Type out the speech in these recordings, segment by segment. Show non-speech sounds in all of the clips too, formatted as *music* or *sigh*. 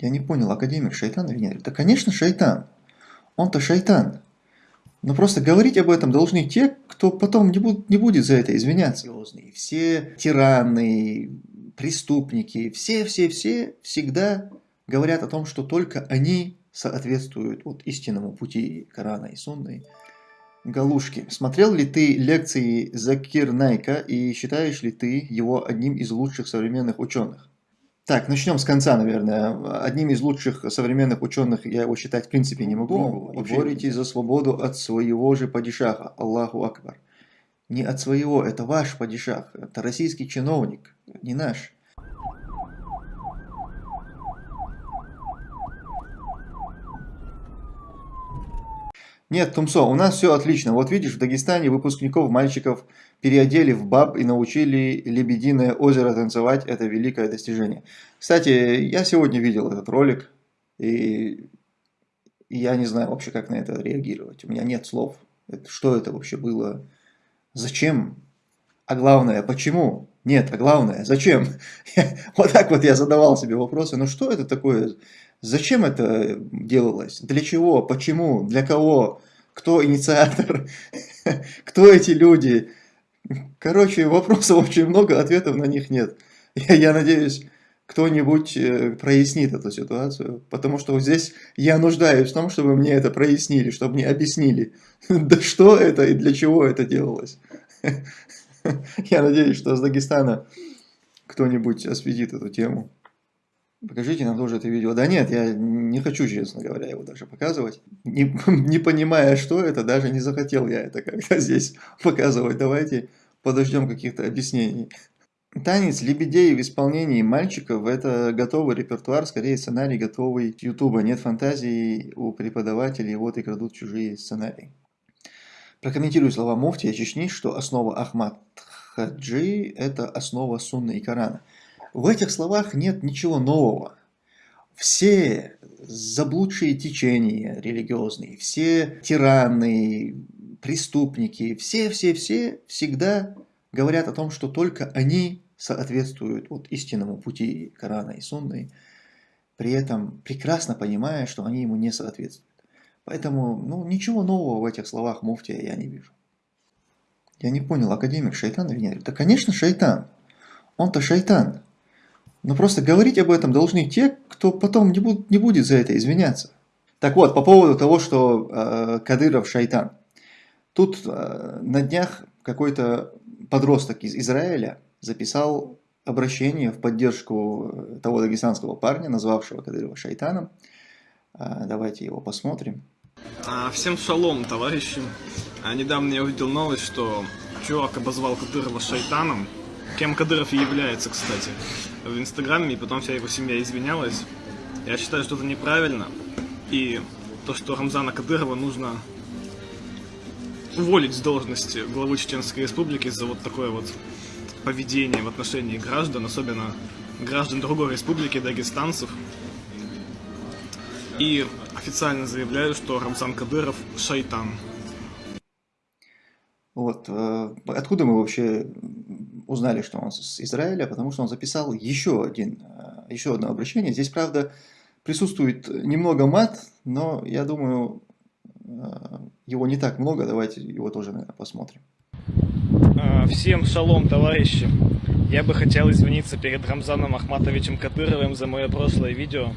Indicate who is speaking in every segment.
Speaker 1: Я не понял, академик шайтан или нет? Да, конечно, шайтан. Он-то шайтан. Но просто говорить об этом должны те, кто потом не, буд не будет за это извиняться. Все тираны, преступники, все-все-все всегда говорят о том, что только они соответствуют вот истинному пути Корана и Сунны. Галушки, смотрел ли ты лекции Закир Найка и считаешь ли ты его одним из лучших современных ученых? Так, начнем с конца, наверное. Одним из лучших современных ученых я его считать в принципе не могу. Ну, вообще... Боритесь за свободу от своего же падишаха, Аллаху Акбар. Не от своего, это ваш падишах, это российский чиновник, не наш. Нет, Тумсо, у нас все отлично. Вот видишь, в Дагестане выпускников мальчиков переодели в баб и научили Лебединое озеро танцевать. Это великое достижение. Кстати, я сегодня видел этот ролик, и, я не знаю вообще, как на это реагировать. У меня нет слов. Что это вообще было? Зачем? А главное, почему? Нет, а главное, зачем? *laughs* вот так вот я задавал себе вопросы. Ну что это такое? Зачем это делалось? Для чего? Почему? Для кого? Кто инициатор? *laughs* Кто эти люди? Короче, вопросов очень много, ответов на них нет. Я, я надеюсь, кто-нибудь э, прояснит эту ситуацию, потому что вот здесь я нуждаюсь в том, чтобы мне это прояснили, чтобы мне объяснили, *laughs* да что это и для чего это делалось. *laughs* Я надеюсь, что с Дагестана кто-нибудь осветит эту тему. Покажите нам тоже это видео. Да нет, я не хочу, честно говоря, его даже показывать. Не, *laughs* не понимая, что это, даже не захотел я это как-то *laughs* здесь показывать. Давайте подождем каких-то объяснений. Танец лебедей в исполнении мальчиков – это готовый репертуар, скорее сценарий готовый Ютуба. Нет фантазии у преподавателей, вот и крадут чужие сценарии. Прокомментирую слова Муфтия Чечни, что основа Ахмад Хаджи – это основа Сунны и Корана. В этих словах нет ничего нового. Все заблудшие течения религиозные, все тираны, преступники, все-все-все всегда говорят о том, что только они соответствуют вот истинному пути Корана и Сунны, при этом прекрасно понимая, что они ему не соответствуют. Поэтому ну, ничего нового в этих словах муфтия я не вижу. Я не понял, академик шайтан или нет? Да, конечно, шайтан. Он-то шайтан. Но просто говорить об этом должны те, кто потом не, буд, не будет за это извиняться. Так вот, по поводу того, что э, Кадыров шайтан. Тут э, на днях какой-то подросток из Израиля записал обращение в поддержку того дагестанского парня, назвавшего Кадырова шайтаном. Э, давайте его посмотрим.
Speaker 2: А, всем шалом, товарищи. А, недавно я увидел новость, что чувак обозвал Кадырова шайтаном. Кем Кадыров и является, кстати, в Инстаграме, и потом вся его семья извинялась. Я считаю, что это неправильно. И то, что Рамзана Кадырова нужно уволить с должности главы Чеченской Республики за вот такое вот поведение в отношении граждан, особенно граждан другой республики, дагестанцев. И официально заявляю, что Рамзан Кадыров шайтан.
Speaker 1: Вот. Э, откуда мы вообще узнали, что он с Израиля? Потому что он записал еще, один, э, еще одно обращение. Здесь, правда, присутствует немного мат, но я думаю, э, его не так много. Давайте его тоже, наверное, посмотрим.
Speaker 2: А, всем шалом, товарищи! Я бы хотел извиниться перед Рамзаном Ахматовичем Кадыровым за мое прошлое видео.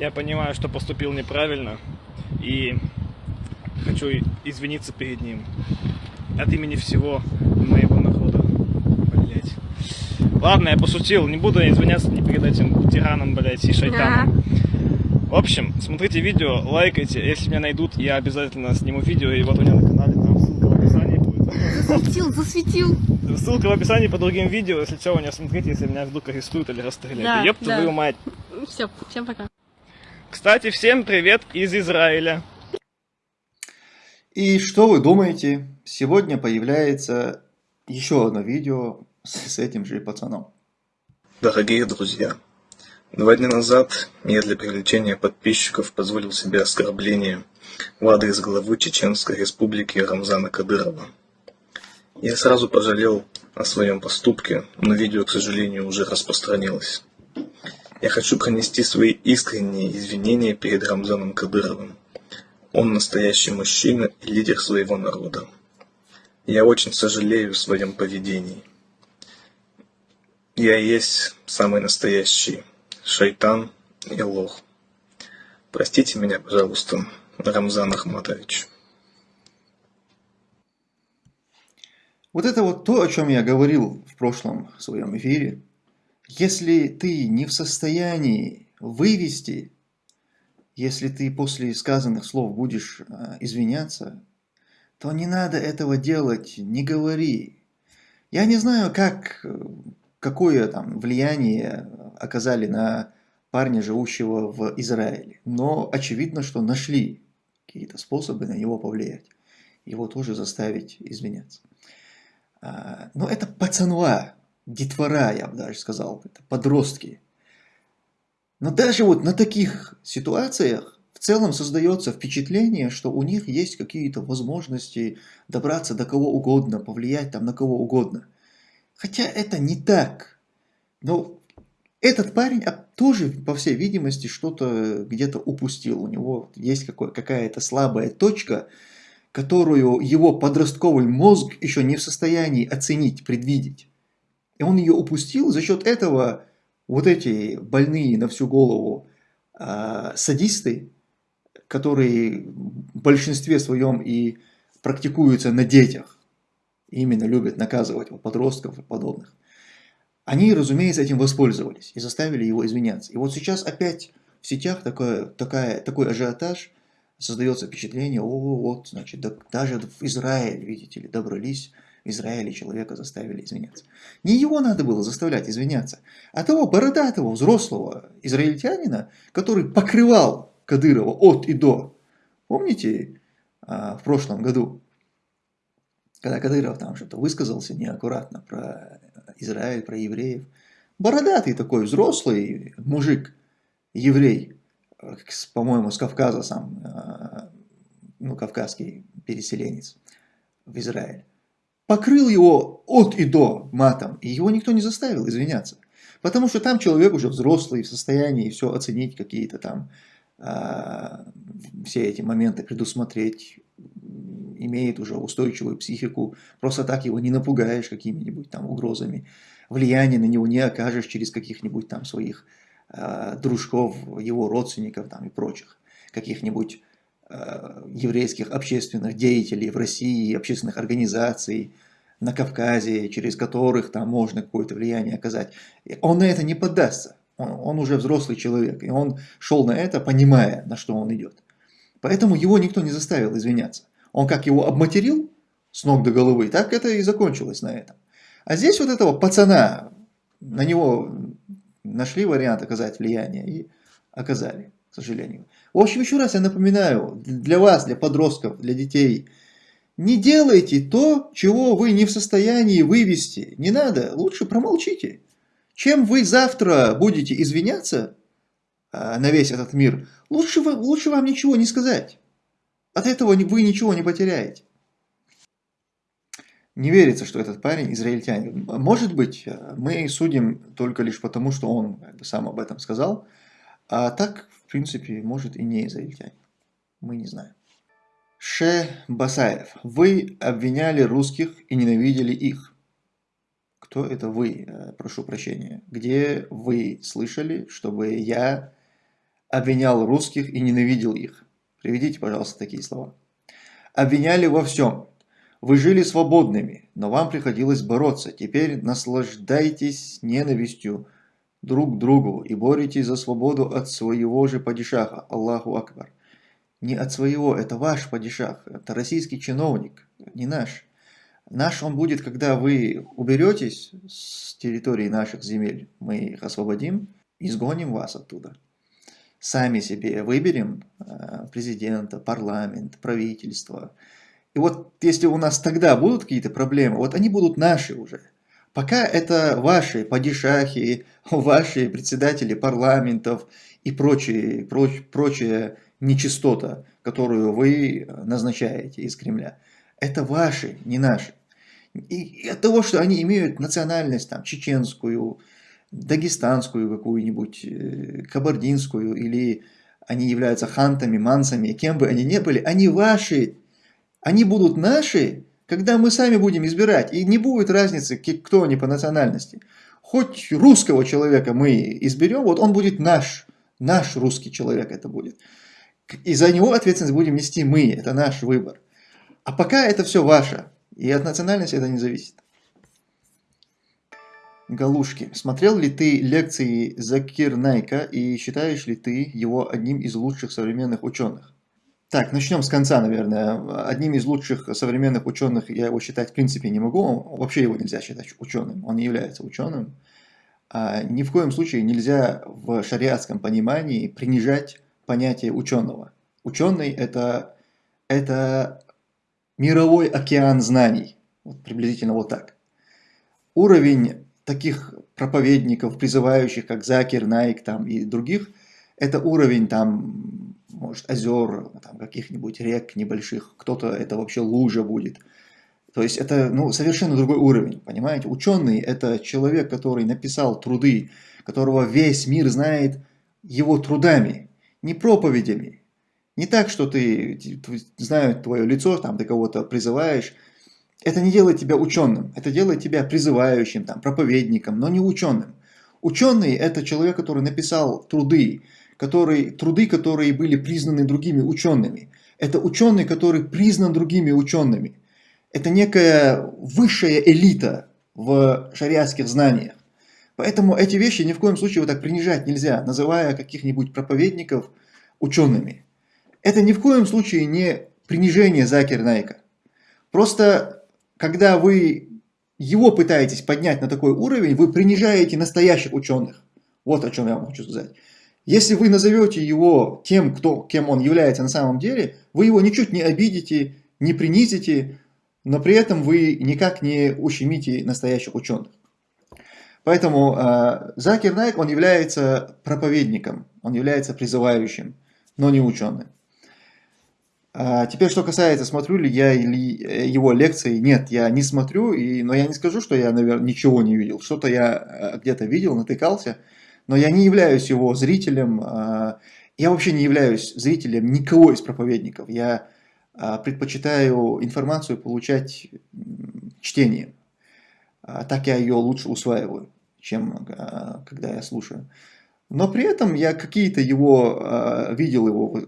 Speaker 2: Я понимаю, что поступил неправильно и хочу извиниться перед ним от имени всего. Ладно, я пошутил, не буду извиняться ни перед этим тираном, блять, и шайтаном. В общем, смотрите видео, лайкайте. Если меня найдут, я обязательно сниму видео, и вот у меня на канале там ссылка в описании будет.
Speaker 3: Засветил, засветил.
Speaker 2: Ссылка в описании по другим видео, если что, у меня смотрите, если меня вдруг арестуют или расстреляют. Да, Ёпта да. твою мать.
Speaker 3: Все, всем пока.
Speaker 2: Кстати, всем привет из Израиля.
Speaker 1: И что вы думаете? Сегодня появляется еще одно видео с этим же пацаном.
Speaker 4: Дорогие друзья, два дня назад я для привлечения подписчиков позволил себе оскорбление в адрес главы Чеченской республики Рамзана Кадырова. Я сразу пожалел о своем поступке, но видео, к сожалению, уже распространилось. Я хочу пронести свои искренние извинения перед Рамзаном Кадыровым. Он настоящий мужчина и лидер своего народа. Я очень сожалею в своем поведении. Я есть самый настоящий шайтан и лох. Простите меня, пожалуйста, Рамзан Ахматович.
Speaker 1: Вот это вот то, о чем я говорил в прошлом своем эфире. Если ты не в состоянии вывести, если ты после сказанных слов будешь а, извиняться, то не надо этого делать, не говори. Я не знаю, как, какое там влияние оказали на парня, живущего в Израиле, но очевидно, что нашли какие-то способы на него повлиять, его тоже заставить извиняться. А, но это пацанва, детвора, я бы даже сказал, это подростки. Но даже вот на таких ситуациях в целом создается впечатление, что у них есть какие-то возможности добраться до кого угодно, повлиять там на кого угодно. Хотя это не так. Но этот парень тоже, по всей видимости, что-то где-то упустил. У него есть какая-то слабая точка, которую его подростковый мозг еще не в состоянии оценить, предвидеть. И он ее упустил, за счет этого вот эти больные на всю голову э, садисты, которые в большинстве своем и практикуются на детях, именно любят наказывать подростков и подобных, они, разумеется, этим воспользовались и заставили его извиняться. И вот сейчас опять в сетях такое, такая, такой ажиотаж – создается впечатление, о, вот, значит, да, даже в Израиле, видите ли, добрались, в Израиле человека заставили извиняться. Не его надо было заставлять извиняться, а того бородатого, взрослого израильтянина, который покрывал Кадырова от и до. Помните а, в прошлом году, когда Кадыров там что-то высказался неаккуратно про Израиль, про евреев. Бородатый такой взрослый мужик, еврей, по-моему, с Кавказа сам, э, ну, кавказский переселенец в Израиль, покрыл его от и до матом, и его никто не заставил извиняться. Потому что там человек уже взрослый, в состоянии все оценить, какие-то там э, все эти моменты предусмотреть, имеет уже устойчивую психику, просто так его не напугаешь какими-нибудь там угрозами, влияние на него не окажешь через каких-нибудь там своих Э, дружков, его родственников там, и прочих, каких-нибудь э, еврейских общественных деятелей в России, общественных организаций на Кавказе, через которых там можно какое-то влияние оказать. Он на это не поддастся. Он, он уже взрослый человек, и он шел на это, понимая, на что он идет. Поэтому его никто не заставил извиняться. Он как его обматерил с ног до головы, так это и закончилось на этом. А здесь вот этого пацана, на него нашли вариант оказать влияние и оказали, к сожалению. В общем, еще раз я напоминаю, для вас, для подростков, для детей, не делайте то, чего вы не в состоянии вывести. Не надо, лучше промолчите. Чем вы завтра будете извиняться а, на весь этот мир, лучше, лучше вам ничего не сказать. От этого вы ничего не потеряете. Не верится, что этот парень израильтянин. Может быть, э, мы судим только лишь потому, что он сам об этом сказал, а так, в принципе, может и не израильтянин. Мы не знаем. Ше Басаев. Вы обвиняли русских и ненавидели их. Кто это вы? Э, прошу прощения. Где вы слышали, чтобы я обвинял русских и ненавидел их? Приведите, пожалуйста, такие слова. Обвиняли во всем. Вы жили свободными, но вам приходилось бороться. Теперь наслаждайтесь ненавистью друг к другу и боритесь за свободу от своего же падишаха, Аллаху Акбар. Не от своего, это ваш падишах, это российский чиновник, не наш. Наш он будет, когда вы уберетесь с территории наших земель, мы их освободим, изгоним вас оттуда. Сами себе выберем э, президента, парламент, правительство, и вот если у нас тогда будут какие-то проблемы, вот они будут наши уже. Пока это ваши падишахи, *laughs* ваши председатели парламентов и прочие, проч, прочая нечистота, которую вы назначаете из Кремля. Это ваши, не наши. И от того, что они имеют национальность там, чеченскую, дагестанскую какую-нибудь, э, кабардинскую, или они являются хантами, мансами, кем бы они ни были, они ваши. Они будут наши, когда мы сами будем избирать. И не будет разницы, кто они по национальности. Хоть русского человека мы изберем, вот он будет наш. Наш русский человек это будет. И за него ответственность будем нести мы. Это наш выбор. А пока это все ваше. И от национальности это не зависит. Галушки. Смотрел ли ты лекции Закир Найка и считаешь ли ты его одним из лучших современных ученых? Так, начнем с конца, наверное. Одним из лучших современных ученых я его считать в принципе не могу. Вообще его нельзя считать ученым. Он не является ученым. А ни в коем случае нельзя в шариатском понимании принижать понятие ученого. Ученый это, это мировой океан знаний. Вот приблизительно вот так. Уровень таких проповедников, призывающих, как Закир, Найк там, и других, это уровень там, может, озер, там, каких-нибудь рек небольших, кто-то это вообще лужа будет. То есть это ну, совершенно другой уровень, понимаете? Ученый – это человек, который написал труды, которого весь мир знает его трудами, не проповедями. Не так, что ты, знают твое лицо, там, ты кого-то призываешь, это не делает тебя ученым, это делает тебя призывающим, там, проповедником, но не ученым. Ученый – это человек, который написал труды, который, труды, которые были признаны другими учеными. Это ученый, который признан другими учеными. Это некая высшая элита в шариатских знаниях. Поэтому эти вещи ни в коем случае вот так принижать нельзя, называя каких-нибудь проповедников учеными. Это ни в коем случае не принижение Закир Найка. Просто когда вы его пытаетесь поднять на такой уровень, вы принижаете настоящих ученых. Вот о чем я вам хочу сказать. Если вы назовете его тем, кто, кем он является на самом деле, вы его ничуть не обидите, не принизите, но при этом вы никак не ущемите настоящих ученых. Поэтому э, Закир Найк, он является проповедником, он является призывающим, но не ученым. А теперь, что касается, смотрю ли я или э, его лекции, нет, я не смотрю, и, но я не скажу, что я, наверное, ничего не видел. Что-то я э, где-то видел, натыкался, но я не являюсь его зрителем, э, я вообще не являюсь зрителем никого из проповедников. Я э, предпочитаю информацию получать чтением. Так я ее лучше усваиваю, чем когда я слушаю. Но при этом я какие-то его, видел его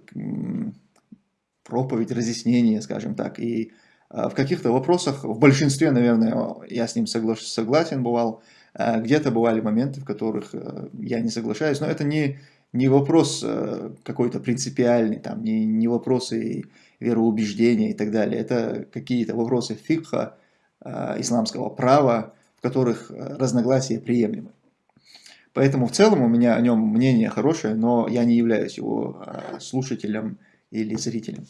Speaker 1: проповедь, разъяснение, скажем так. И а, в каких-то вопросах, в большинстве, наверное, я с ним согла согласен бывал. А, где-то бывали моменты, в которых э, я не соглашаюсь, но это не, не вопрос э, какой-то принципиальный, там, не, не вопросы вероубеждения и так далее. Это какие-то вопросы фикха, исламского права, в которых э, разногласия приемлемы. Поэтому в целом у меня о нем мнение хорошее, но я не являюсь его слушателем или зрителям.